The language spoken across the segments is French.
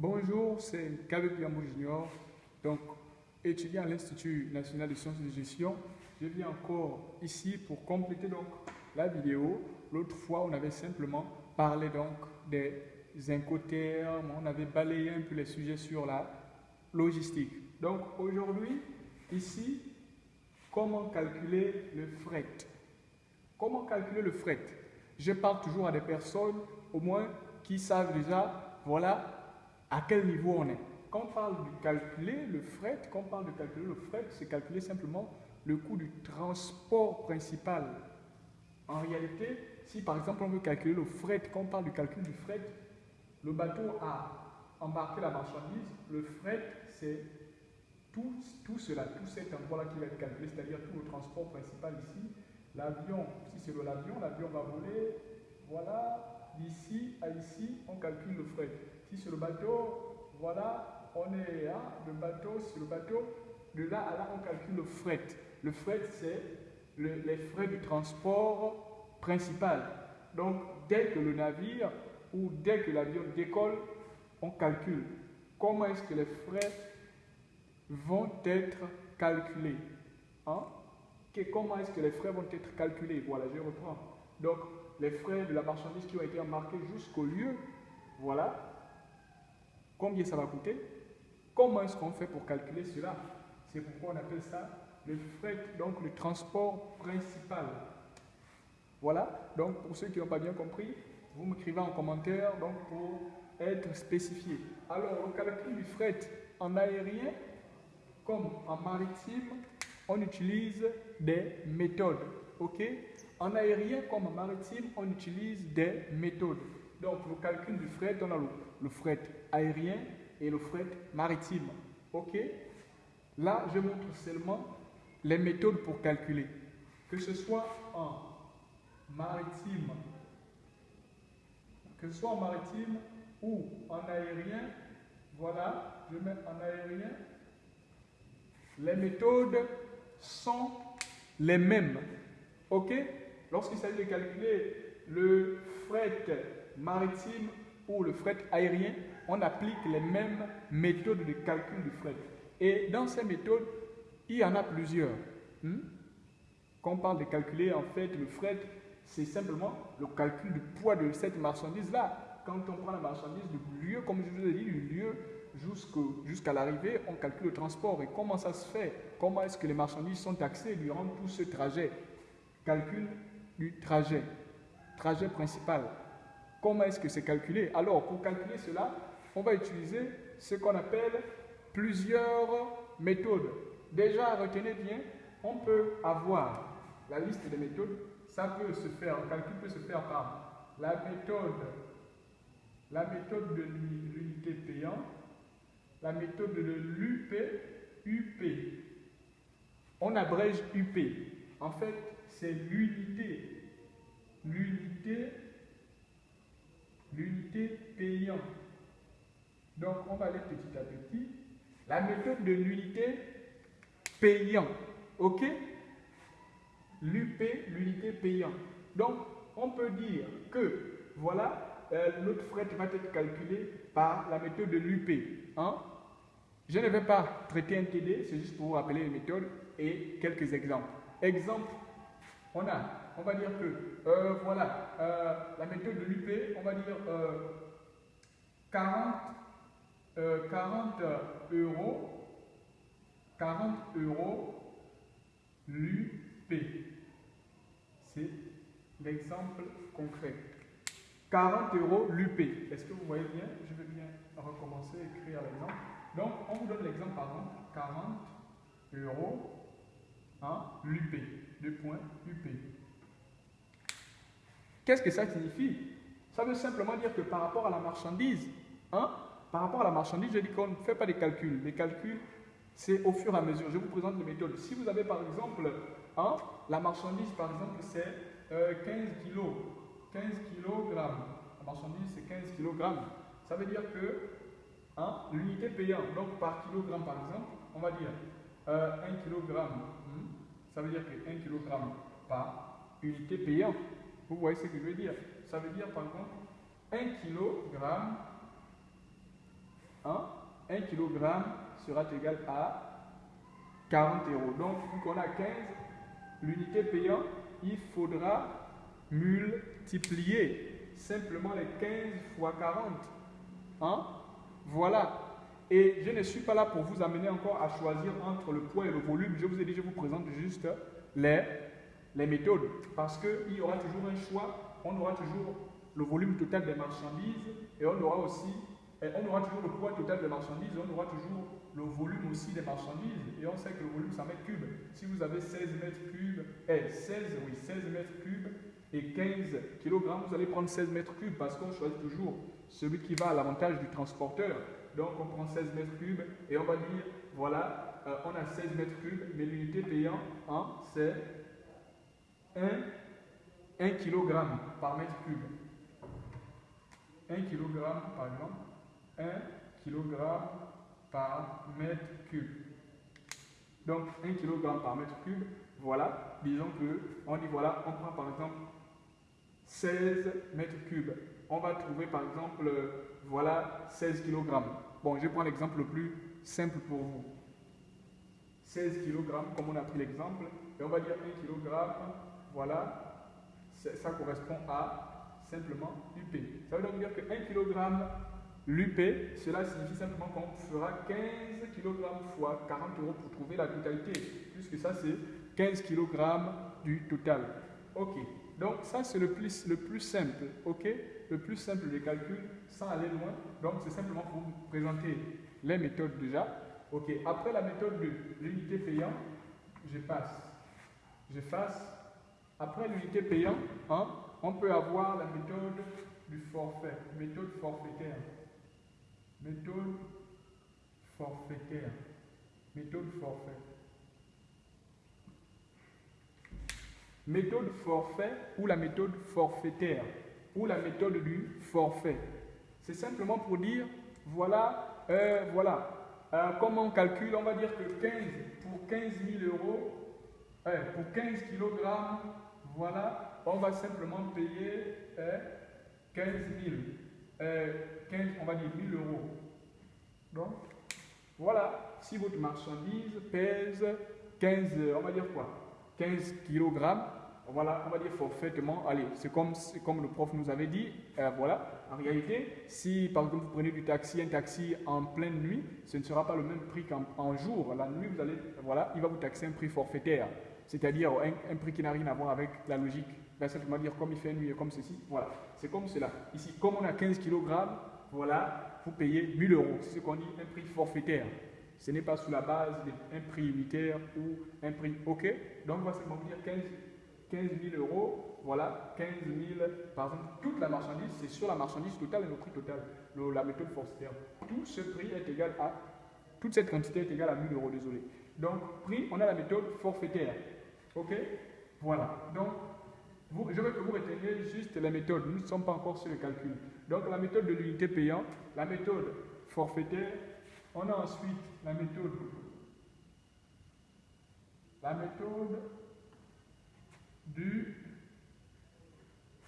Bonjour, c'est Kabe Piambo Junior, donc étudiant à l'Institut national de sciences de gestion. Je viens encore ici pour compléter donc la vidéo. L'autre fois, on avait simplement parlé donc des incoterms, on avait balayé un peu les sujets sur la logistique. Donc aujourd'hui, ici, comment calculer le fret? Comment calculer le fret? Je parle toujours à des personnes, au moins, qui savent déjà, voilà, à quel niveau on est? Quand on parle de calculer le fret, quand on parle de calculer le fret, c'est calculer simplement le coût du transport principal. En réalité, si par exemple on veut calculer le fret, quand on parle du calcul du fret, le bateau a embarqué la marchandise, le fret c'est tout, tout cela, tout cet endroit-là qui va être calculé, c'est-à-dire tout le transport principal ici. L'avion, si c'est l'avion, l'avion va voler, voilà, d'ici à ici, on calcule le fret. Si c'est le bateau, voilà, on est là, le bateau, c'est le bateau, de là à là, on calcule le fret. Le fret, c'est les frais du transport principal. Donc, dès que le navire ou dès que l'avion décolle, on calcule comment est-ce que les frais vont être calculés. Hein? comment est-ce que les frais vont être calculés? Voilà, je reprends. Donc, les frais de la marchandise qui ont été embarqués jusqu'au lieu, voilà, Combien ça va coûter? Comment est-ce qu'on fait pour calculer cela? C'est pourquoi on appelle ça le fret, donc le transport principal. Voilà, donc pour ceux qui n'ont pas bien compris, vous m'écrivez en commentaire donc pour être spécifié. Alors, le calcul du fret en aérien comme en maritime, on utilise des méthodes. OK? En aérien comme en maritime, on utilise des méthodes. Donc, le calcul du fret, on a le, fret aérien et le fret maritime. OK? Là, je montre seulement les méthodes pour calculer. Que ce soit en maritime, que ce soit en maritime ou en aérien, voilà, je mets en aérien, les méthodes sont les mêmes. OK? Lorsqu'il s'agit de calculer le fret maritime ou le fret aérien, on applique les mêmes méthodes de calcul du fret. Et dans ces méthodes, il y en a plusieurs. Hmm? Quand on parle de calculer en fait le fret, c'est simplement le calcul du poids de cette marchandise-là. Quand on prend la marchandise du lieu, comme je vous ai dit, du lieu jusqu'à l'arrivée, on calcule le transport. Et comment ça se fait? Comment est-ce que les marchandises sont taxées durant tout ce trajet? Calcul du trajet, trajet principal. Comment est-ce que c'est calculé? Alors, pour calculer cela, on va utiliser ce qu'on appelle plusieurs méthodes. Déjà, retenez bien, on peut avoir la liste des méthodes. Ça peut se faire, le calcul peut se faire par la méthode, la méthode de l'unité payante, la méthode de l'UP, UP. On abrège UP. En fait, c'est l'unité. L'unité l'unité payante. Donc, on va aller petit à petit. La méthode de l'unité payant. OK? L'UP, l'unité payant. Donc, on peut dire que, voilà, euh, notre fret va être calculé par la méthode de l'UP. Hein? Je ne vais pas traiter un TD, c'est juste pour vous rappeler les méthodes et quelques exemples. Exemple, on a on va dire que, euh, voilà, euh, la méthode de l'UP, on va dire 40, euh, 40 euros, 40 euros l'UP. C'est l'exemple concret. 40 euros l'UP. Est-ce que vous voyez bien? Je vais bien recommencer à écrire l'exemple. Donc, on vous donne l'exemple, pardon, 40 euros hein, l'UP. Qu'est-ce que ça signifie? Ça veut simplement dire que par rapport à la marchandise, hein, par rapport à la marchandise, je dis qu'on ne fait pas des calculs. Les calculs, c'est au fur et à mesure. Je vous présente les méthodes. Si vous avez par exemple, hein, la marchandise, par exemple, c'est 15 euh, kg. 15 kg. La marchandise, c'est 15 kg. Ça veut dire que hein, l'unité payante, donc par kilogramme par exemple, on va dire 1 euh, kg. Ça veut dire que 1 kg par unité payante. Vous voyez ce que je veux dire Ça veut dire par contre 1 kg hein, 1 kg sera égal à 40 euros. Donc, vu qu'on a 15 l'unité payante, il faudra multiplier simplement les 15 fois 40. Hein? Voilà. Et je ne suis pas là pour vous amener encore à choisir entre le poids et le volume. Je vous ai dit, je vous présente juste les, les méthodes. Parce qu'il y aura toujours un choix. On aura toujours le volume total des marchandises et on aura aussi on aura toujours le poids total des marchandises, et on aura toujours le volume aussi des marchandises. Et on sait que le volume, c'est en mètres cubes. Si vous avez 16 mètres cubes, eh, 16, oui, 16 mètres cubes et 15 kg, vous allez prendre 16 mètres cubes parce qu'on choisit toujours celui qui va à l'avantage du transporteur. Donc on prend 16 mètres cubes et on va dire, voilà, euh, on a 16 mètres cubes, mais l'unité payant, c'est 1, 1 kg par mètre cube. 1 kg par exemple 1 kg par mètre cube. Donc 1 kg par mètre cube, voilà, disons que on dit voilà, on prend par exemple 16 mètres cubes. On va trouver par exemple, voilà, 16 kg. Bon, je prends l'exemple le plus simple pour vous. 16 kg, comme on a pris l'exemple, et on va dire 1 kg, voilà, ça correspond à simplement UP. Ça veut donc dire que 1 kg L'UP, cela signifie simplement qu'on fera 15 kg fois 40 euros pour trouver la totalité, puisque ça c'est 15 kg du total. Ok, donc ça c'est le plus, le plus simple, ok? Le plus simple des calculs sans aller loin. Donc c'est simplement pour vous présenter les méthodes déjà. Ok, après la méthode de l'unité payante, je passe. Je fasse. Après l'unité payante, hein, on peut avoir la méthode du forfait, méthode forfaitaire. Méthode forfaitaire. Méthode forfait. Méthode forfait ou la méthode forfaitaire ou la méthode du forfait. C'est simplement pour dire, voilà, euh, voilà, euh, comment on calcule, on va dire que 15, pour 15 000 euros, euh, pour 15 kg, voilà, on va simplement payer 15 000. 15, on va dire 1000 euros. Donc, voilà, si votre marchandise pèse 15, on va dire quoi 15 kg, voilà, on va dire forfaitement, allez, c'est comme, comme le prof nous avait dit, euh, voilà, en réalité, si par exemple vous prenez du taxi, un taxi en pleine nuit, ce ne sera pas le même prix qu'en jour. La nuit, vous allez, voilà, il va vous taxer un prix forfaitaire, c'est-à-dire un, prix qui n'a rien à voir avec la logique. Dire comme il fait nuit comme ceci, voilà, c'est comme cela. Ici, comme on a 15 kg, voilà, vous payez 1000 euros. C'est ce qu'on dit un prix forfaitaire. Ce n'est pas sous la base d'un prix unitaire ou un prix OK. Donc, on va simplement dire 15, 15 000 euros. Voilà, 15 000, par exemple, toute la marchandise, c'est sur la marchandise totale et le prix total, la méthode forfaitaire. Tout ce prix est égal à, toute cette quantité est égale à 1000 euros, désolé. Donc, prix, on a la méthode forfaitaire. OK? Voilà. Donc, je veux que vous reteniez juste la méthode. Nous ne sommes pas encore sur le calcul. Donc la méthode de l'unité payante, la méthode forfaitaire. On a ensuite la méthode, la méthode du,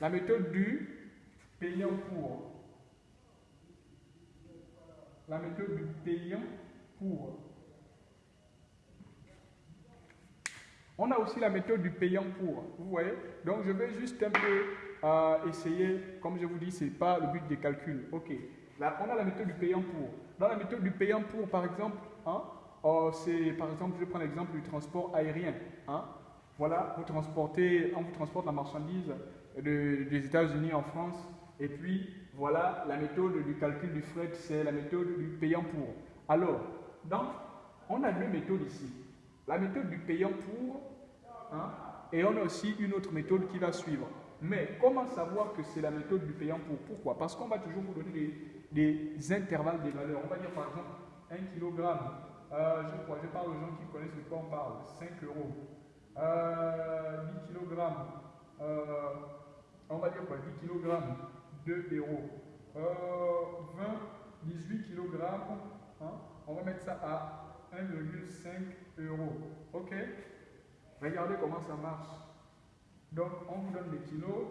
la méthode du payant pour. La méthode du payant pour. On a aussi la méthode du payant pour. Vous voyez Donc je vais juste un peu euh, essayer, comme je vous dis, ce n'est pas le but des calculs. Ok. Là, on a la méthode du payant pour. Dans la méthode du payant pour, par exemple, hein, oh, c'est par exemple, je prends l'exemple du transport aérien. Hein. Voilà, vous transportez, on vous transporte la marchandise des États-Unis en France. Et puis, voilà, la méthode du calcul du fret, c'est la méthode du payant pour. Alors, donc, on a deux méthodes ici la méthode du payant pour, hein, et on a aussi une autre méthode qui va suivre. Mais comment savoir que c'est la méthode du payant pour? Pourquoi? Parce qu'on va toujours vous donner des, intervalles des valeurs. On va dire par exemple 1 kg, euh, je crois, parle aux gens qui connaissent de quoi on parle, 5 euros. Euh, 10 kg, euh, on va dire quoi 10 kg, 2 euros. 20, 18 kg, on va mettre ça à 1,5 euros. OK? Regardez comment ça marche. Donc, on vous donne des kilos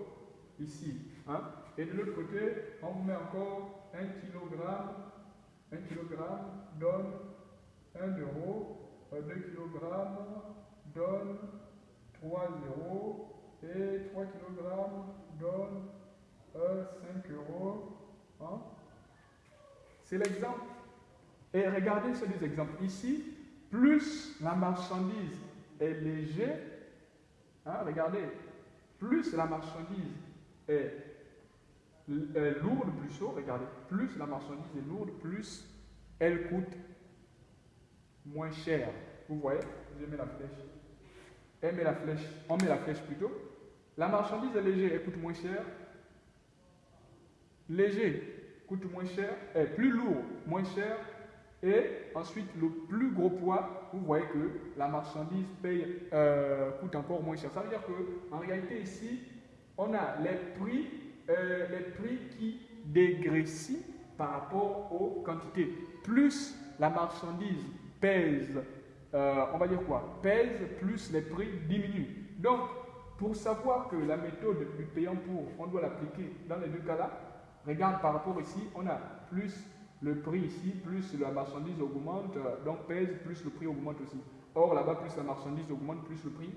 ici. Hein? Et de l'autre côté, on vous met encore 1 kg 1 kg donne 1 euro, 2 kg donne 3 euros et 3 kg donne 5 euros. Hein? C'est l'exemple. Et regardez ces deux exemples. Ici, plus la marchandise est légère, hein, regardez, plus la marchandise est, lourde, plus chaud, regardez, plus la marchandise est lourde, plus elle coûte moins cher. Vous voyez, je mets la flèche. On met la flèche plutôt. La marchandise est légère, elle coûte moins cher. Léger coûte moins cher, est plus lourd, moins cher. Et ensuite, le plus gros poids, vous voyez que la marchandise euh, coûte encore moins cher. Ça veut dire qu'en réalité, ici, on a les prix, euh, les prix qui dégressent par rapport aux quantités. Plus la marchandise pèse, euh, on va dire quoi? Pèse, plus les prix diminuent. Donc, pour savoir que la méthode du payant pour, on doit l'appliquer dans les deux cas-là, regarde par rapport ici, on a plus le prix ici, plus la marchandise augmente, donc pèse, plus le prix augmente aussi. Or, là-bas, plus la marchandise augmente, plus le prix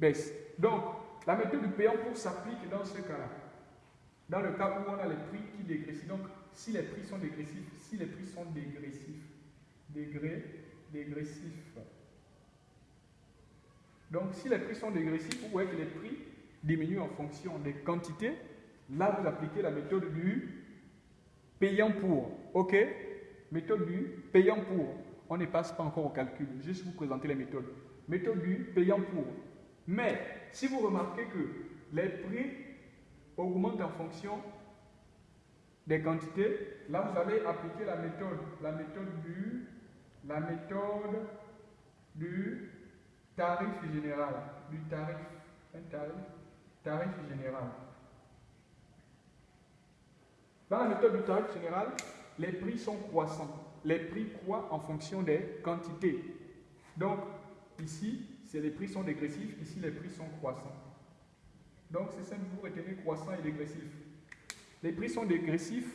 baisse. Donc, la méthode du payant pour s'applique dans ce cas-là. Dans le cas où on a les prix qui dégressent. Donc, si les prix sont dégressifs, si les prix sont dégressifs, degré, dégressifs. Donc, si les prix sont dégressifs, vous voyez que les prix diminuent en fonction des quantités. Là, vous appliquez la méthode du payant pour. OK? Méthode du payant pour. On ne passe pas encore au calcul, juste vous présenter les méthodes. Méthode du payant pour. Mais si vous remarquez que les prix augmentent en fonction des quantités, là vous allez appliquer la méthode, la méthode du, la méthode du tarif général, du tarif, un tarif, tarif général. Dans la méthode du tarif général, les prix sont croissants. Les prix croient en fonction des quantités. Donc, ici, les prix sont dégressifs, ici, les prix sont croissants. Donc, c'est simple, vous retenez croissant et dégressif. Les prix sont dégressifs,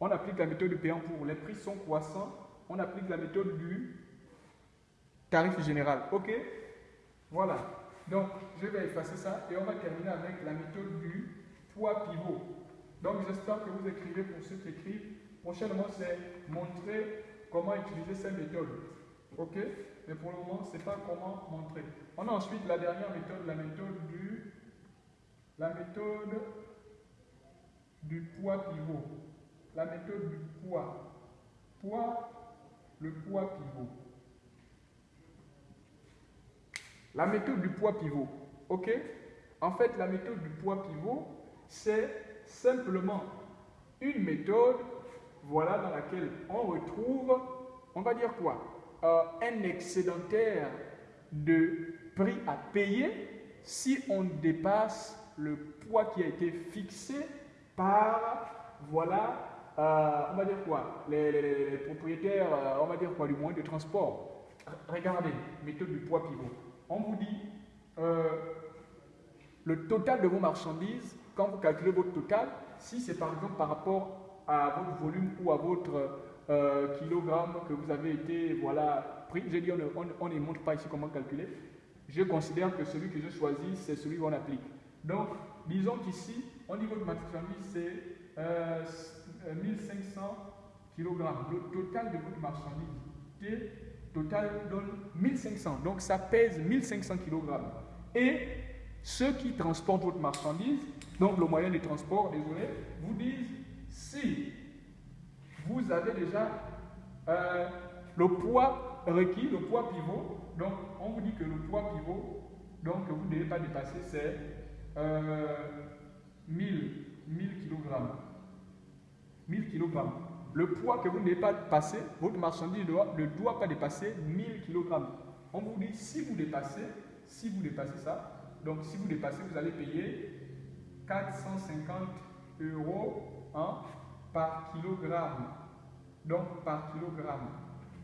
on applique la méthode du payant pour. Les prix sont croissants, on applique la méthode du tarif général. OK? Voilà. Donc, je vais effacer ça et on va terminer avec la méthode du poids pivot. Donc, j'espère que vous écrivez pour ceux qui écrivent. Prochainement, c'est montrer comment utiliser cette méthode. OK? Mais pour le moment, ce n'est pas comment montrer. On a ensuite la dernière méthode, la méthode du, la méthode du poids pivot. La méthode du poids. Poids, le poids pivot. La méthode du poids pivot. OK? En fait, la méthode du poids pivot, c'est simplement une méthode, voilà, dans laquelle on retrouve, on va dire quoi? Euh, Un excédentaire de prix à payer si on dépasse le poids qui a été fixé par, voilà, on va dire quoi? Les, propriétaires, euh, on va dire quoi, du moyen de transport? Regardez, méthode du poids pivot. On vous dit, le total de vos marchandises quand vous calculez votre total, si c'est par exemple par rapport à votre volume ou à votre euh, kilogramme que vous avez été voilà, pris, j'ai dit on ne, montre pas ici comment calculer, je considère que celui que je choisis, c'est celui qu'on applique. Donc, disons qu'ici, au niveau de marchandise, c'est 1500 kg. Le total de votre marchandise total donne 1500. Donc, ça pèse 1500 kg. Et ceux qui transportent votre marchandise donc le moyen de transport, désolé, vous disent si vous avez déjà euh, le poids requis, le poids pivot, donc on vous dit que le poids pivot, donc vous ne devez pas dépasser, c'est euh, 1000, 1000 kg. 1000 kg. Le poids que vous ne pas passer, votre marchandise ne doit pas dépasser 1000 kg. On vous dit si vous dépassez, si vous dépassez ça, donc si vous dépassez, vous allez payer 450 euros hein, par kilogramme. Donc par kilogramme.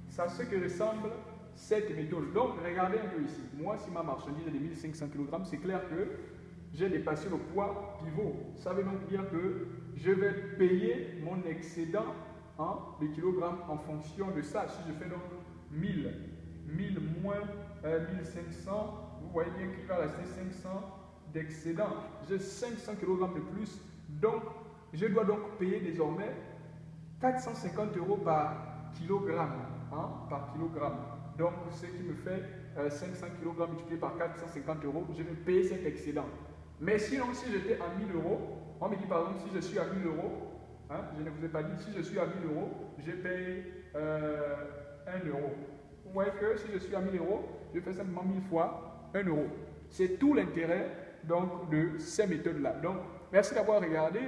Ça ce que ressemble cette méthode. Donc regardez un peu ici. Moi, si ma marchandise est de 1500 kg, c'est clair que j'ai dépassé le poids pivot. Ça veut donc dire que je vais payer mon excédent hein, le kilogramme en fonction de ça. Si je fais donc 1000, 1000 moins 1500, euh, vous voyez bien qu'il va rester 500 d'excédent. J'ai 500 kg de plus, donc je dois donc payer désormais 450 euros par kilogramme. Hein, par kilogramme. Donc, ce qui me fait 500 euh, kg multiplié par 450 euros, je vais payer cet excédent. Mais sinon, si j'étais à 1000 euros, on me dit par exemple, si je suis à 1000 euros, hein, je ne vous ai pas dit, si je suis à 1000 euros, je paye euh, 1 euro. Vous voyez que si je suis à 1000 euros, je fais simplement 1000 fois 1 euro. C'est tout l'intérêt donc de ces méthodes-là. Donc, merci d'avoir regardé.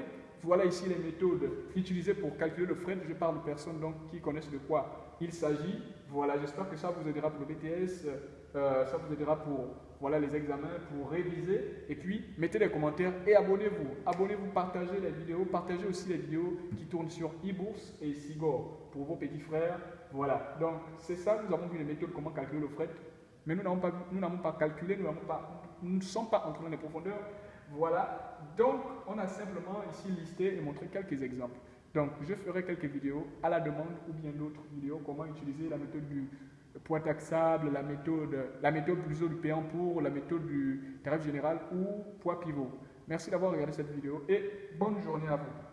Voilà ici les méthodes utilisées pour calculer le frais. Je parle de personnes donc, qui connaissent de quoi il s'agit. Voilà, j'espère que ça vous aidera pour le BTS, euh, ça vous aidera pour voilà, les examens, pour réviser. Et puis, mettez des commentaires et abonnez-vous. Abonnez-vous, partagez les vidéos, partagez aussi les vidéos qui tournent sur e-bourse et Sigor pour vos petits frères. Voilà, donc c'est ça, nous avons vu les méthodes, comment calculer le frais. Mais nous n'avons pas, nous n'avons pas calculé, nous pas nous ne sommes pas entrés dans les profondeurs. Voilà. Donc, on a simplement ici listé et montré quelques exemples. Donc, je ferai quelques vidéos à la demande ou bien d'autres vidéos, comment utiliser la méthode du point taxable, la méthode, la méthode du payant pour, la méthode du tarif général ou poids pivot. Merci d'avoir regardé cette vidéo et bonne journée à vous.